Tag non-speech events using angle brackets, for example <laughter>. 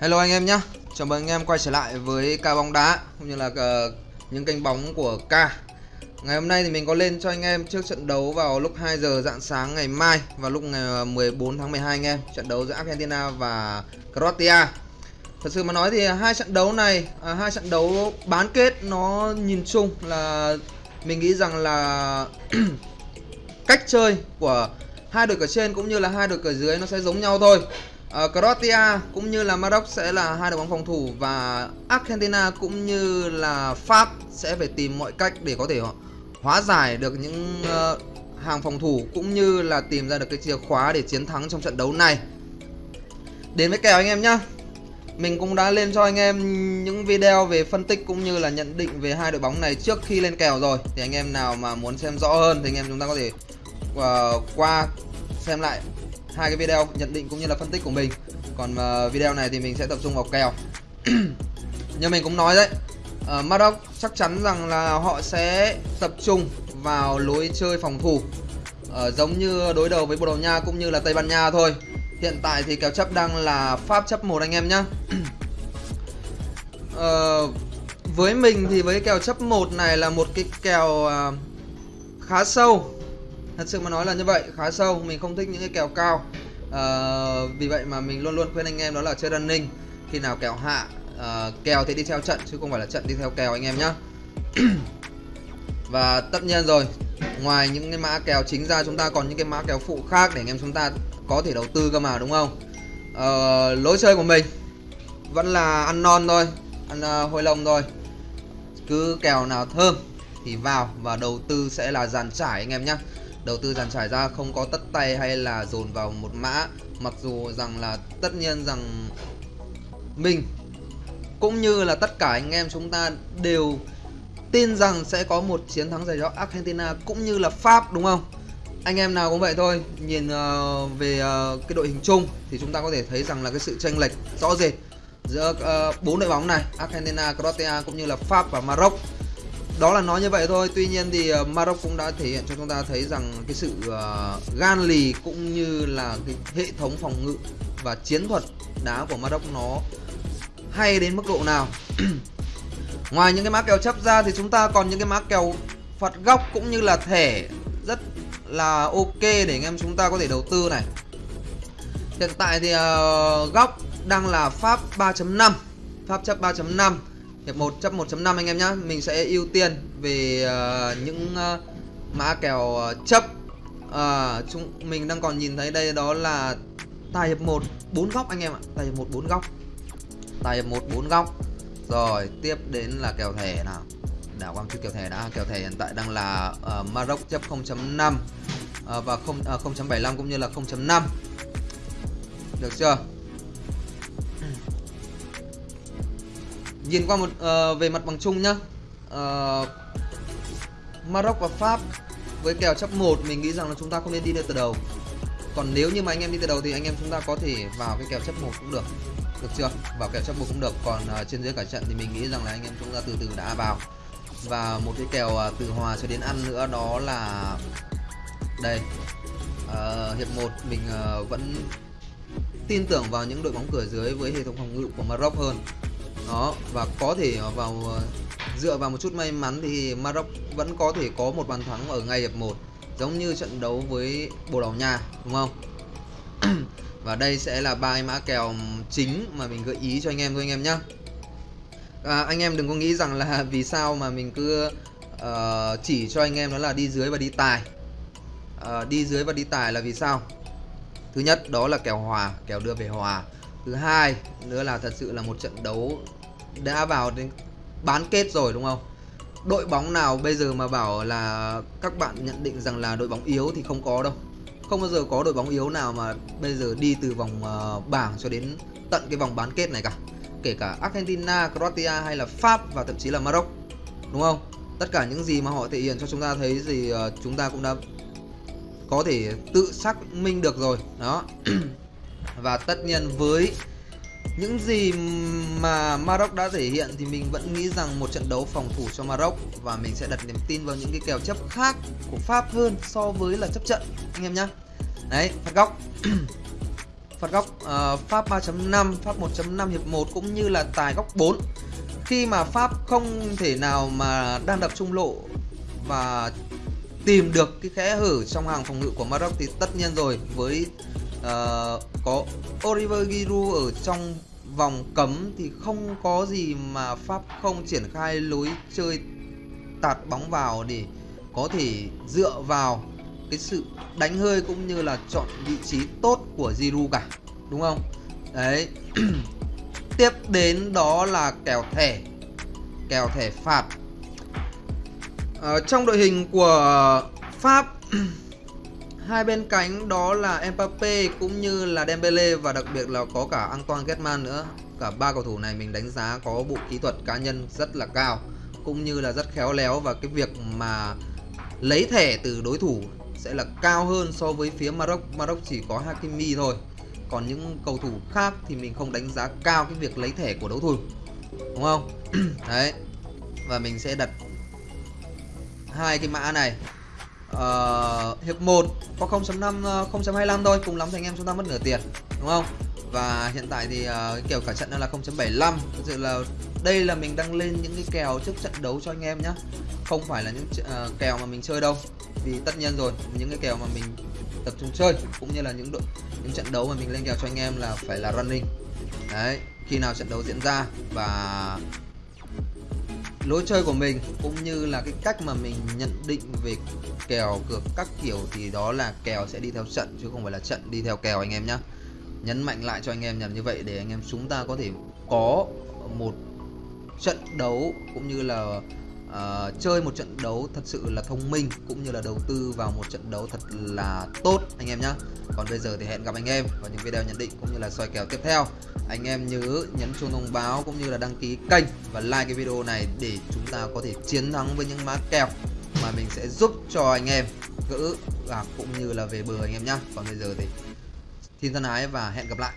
Hello anh em nhé Chào mừng anh em quay trở lại với ca bóng đá Cũng như là uh, những kênh bóng của ca Ngày hôm nay thì mình có lên cho anh em trước trận đấu vào lúc 2 giờ dạng sáng ngày mai Vào lúc ờ, ngày 14 tháng 12 anh em Trận đấu giữa Argentina và Croatia. Thật sự mà nói thì hai trận đấu này à, hai trận đấu bán kết nó nhìn chung là Mình nghĩ rằng là <clears throat> cách chơi của hai đội cờ trên cũng như là hai đội cờ dưới nó sẽ giống nhau thôi uh, Croatia cũng như là Maroc sẽ là hai đội bóng phòng thủ và Argentina cũng như là Pháp sẽ phải tìm mọi cách để có thể hóa giải được những uh, hàng phòng thủ cũng như là tìm ra được cái chìa khóa để chiến thắng trong trận đấu này. Đến với kèo anh em nhá. Mình cũng đã lên cho anh em những video về phân tích cũng như là nhận định về hai đội bóng này trước khi lên kèo rồi. Thì anh em nào mà muốn xem rõ hơn thì anh em chúng ta có thể uh, qua xem lại hai cái video nhận định cũng như là phân tích của mình. Còn uh, video này thì mình sẽ tập trung vào kèo. <clears throat> Như mình cũng nói đấy ờ, uh, Maroc chắc chắn rằng là họ sẽ tập trung vào lối chơi phòng thủ uh, giống như đối đầu với Bồ Đào Nha cũng như là Tây Ban Nha thôi. Hiện tại thì kèo chấp đang là Pháp chấp một anh em nhá. Uh, <clears throat> với mình thì với kèo chấp một này là một cái kèo uh, khá sâu thật sự mà nói là như vậy khá sâu. Mình không thích những cái kèo cao. À, vì vậy mà mình luôn luôn khuyên anh em đó là chơi running. Khi nào kèo hạ à, kèo thì đi theo trận chứ không phải là trận đi theo kèo anh em nhé <clears throat> và tất nhiên rồi ngoài những cái mã kèo chính ra chúng ta còn những cái mã kèo phụ khác để anh em chúng ta có thể đầu tư cơ mà đúng không? À, lối chơi của mình vẫn là ăn non thôi ăn uh, hôi lông thôi. Cứ kèo nào thơm thì vào và đầu tư sẽ là dàn trải anh em nhé đầu tư dàn trải ra không có tất tay hay là dồn vào một mã mặc dù rằng là tất nhiên rằng mình cũng như là tất cả anh em chúng ta đều tin rằng sẽ có một chiến thắng giải cho Argentina cũng như là Pháp đúng không? Anh em nào cũng vậy thôi nhìn uh, về uh, cái đội hình chung thì chúng ta có thể thấy rằng là cái sự chênh lệch rõ rệt giữa ờ, bốn uh, đội bóng này Argentina, Croatia cũng như là Pháp và Maroc đó là nói như vậy thôi. Tuy nhiên thì uh, Maroc cũng đã thể hiện cho chúng ta thấy rằng cái sự uh, gan lì cũng như là cái hệ thống phòng ngự và chiến thuật đá của Maroc nó hay đến mức độ nào. <clears throat> Ngoài những cái má kèo chấp ra thì chúng ta còn những cái má kèo phạt góc cũng như là thẻ rất là ok để anh em chúng ta có thể đầu tư này. Hiện tại thì uh, góc đang là pháp 3.5 pháp chấp 3.5 hiệp 1 chấp 1.5 anh em nhá. Mình sẽ ưu tiên về uh, những uh, mã kèo uh, chấp. Uh, chúng mình đang còn nhìn thấy đây đó là tài hiệp 1 4 góc anh em ạ. Tài hiệp 1 4 góc. Tài hiệp 1 4 góc. Rồi tiếp đến là kèo thẻ nào? Đảo quang chút kèo thẻ đã. Kèo thẻ hiện tại đang là uh, Maroc chấp 0.5 uh, và 0 uh, 0.75 cũng như là 0.5 được chưa? Nhìn qua một uh, về mặt bằng chung nhá. Uh, Maroc và Pháp với kèo chấp 1 mình nghĩ rằng là chúng ta không nên đi từ đầu. Còn nếu như mà anh em đi từ đầu thì anh em chúng ta có thể vào cái kèo chấp 1 cũng được. Được chưa? Vào kèo chấp 1 cũng được. Còn uh, trên dưới cả trận thì mình nghĩ rằng là anh em chúng ta từ từ đã vào. Và một cái kèo uh, từ hòa cho đến ăn nữa đó là đây. Uh, hiệp 1 mình uh, vẫn tin tưởng vào những đội bóng cửa dưới với hệ thống phòng ngự của Maroc hơn đó và có thể vào ờ, dựa vào một chút may mắn thì Maroc vẫn có thể có một bàn thắng ở ngay hiệp 1 giống như trận đấu với Bồ Đào Nha đúng không? <clears throat> Và đây sẽ là ba mã kèo chính mà mình gợi ý cho anh em thôi anh em nhé à, anh em đừng có nghĩ rằng là <laughs> vì sao mà mình cứ uh, chỉ cho anh em đó là đi dưới và đi tài. Uh, đi dưới và đi tài là vì sao? Thứ nhất đó là kèo hòa kèo đưa về hòa. Thứ hai nữa là thật sự là một trận đấu đã vào đến bán kết rồi đúng không? Đội bóng nào bây giờ mà bảo là các bạn nhận định rằng là đội bóng yếu thì không có đâu. Không bao giờ có đội bóng yếu nào mà bây giờ đi từ vòng uh, bảng cho đến tận cái vòng bán kết này cả. Kể cả Argentina, Croatia hay là Pháp và thậm chí là Maroc đúng không? Tất cả những gì mà họ thể hiện cho chúng ta thấy thì uh, chúng ta cũng đã có thể tự xác minh được rồi. Đó. <clears throat> Và tất nhiên với những gì mà Maroc đã thể hiện thì mình vẫn nghĩ rằng một trận đấu phòng thủ cho Maroc và mình sẽ đặt niềm tin vào những cái kèo chấp khác của Pháp hơn so với là chấp trận anh em nhá. Đấy, phạt góc. <clears throat> phạt góc uh, pháp 3.5 pháp 1.5 hiệp 1 cũng như là tài góc 4 khi mà pháp không thể nào mà đang đập trung lộ và tìm được cái kẽ hở trong hàng phòng ngự của Maroc thì tất nhiên rồi với uh, có Oliver Giroud ở trong vòng cấm thì không có gì mà Pháp không triển khai lối chơi tạt bóng vào để có thể dựa vào. Cái sự đánh hơi cũng như là chọn vị trí tốt của Giroud cả, đúng không? Đấy. <clears throat> Tiếp đến đó là kèo thẻ kèo thẻ phạt. Ở trong đội hình của Pháp <clears throat> hai bên cánh đó là Mbappe cũng như là Dembele và đặc biệt là có cả Antoine Griezmann nữa. Cả ba cầu thủ này mình đánh giá có bộ kỹ thuật cá nhân rất là cao, cũng như là rất khéo léo và cái việc mà lấy thẻ từ đối thủ sẽ là cao hơn so với phía Maroc. Maroc chỉ có Hakimi thôi. Còn những cầu thủ khác thì mình không đánh giá cao cái việc lấy thẻ của đối thủ, đúng không? <clears throat> Đấy. Và mình sẽ đặt hai cái mã này uh, hiệp 1 có 0.5 0.25 ờ, thôi cùng lắm thì anh em chúng ta mất nửa tiền đúng không? Và hiện tại thì uh, kèo cả trận đang là 0.75 thực sự là đây là mình đăng lên những cái kèo trước trận đấu cho anh em nhé không phải là những uh, kèo mà mình chơi đâu vì tất nhiên rồi những cái kèo mà mình tập trung chơi cũng như là những đội những trận đấu mà mình lên kèo cho anh em là phải là running. Đấy khi nào trận đấu diễn ra và lối chơi của mình, cũng như là cái cách mà mình nhận định về kèo cược các kiểu thì đó là kèo sẽ đi theo trận, chứ không phải là trận đi theo kèo anh em nhé nhấn mạnh lại cho anh em nhằm như vậy để anh em chúng ta có thể có một trận đấu cũng như là uh, chơi một trận đấu thật sự là thông minh cũng như là đầu tư vào một trận đấu thật là tốt anh em nhé còn bây giờ thì hẹn gặp anh em vào những video nhận định cũng như là soi kèo tiếp theo. Anh em nhớ nhấn chuông thông báo cũng như là đăng ký kênh và like cái video này để chúng ta có thể chiến thắng với những mã kèo mà mình sẽ giúp cho anh em gỡ gạc cũng như là về bờ anh em nhé còn bây giờ thì xin thân ái và hẹn gặp lại.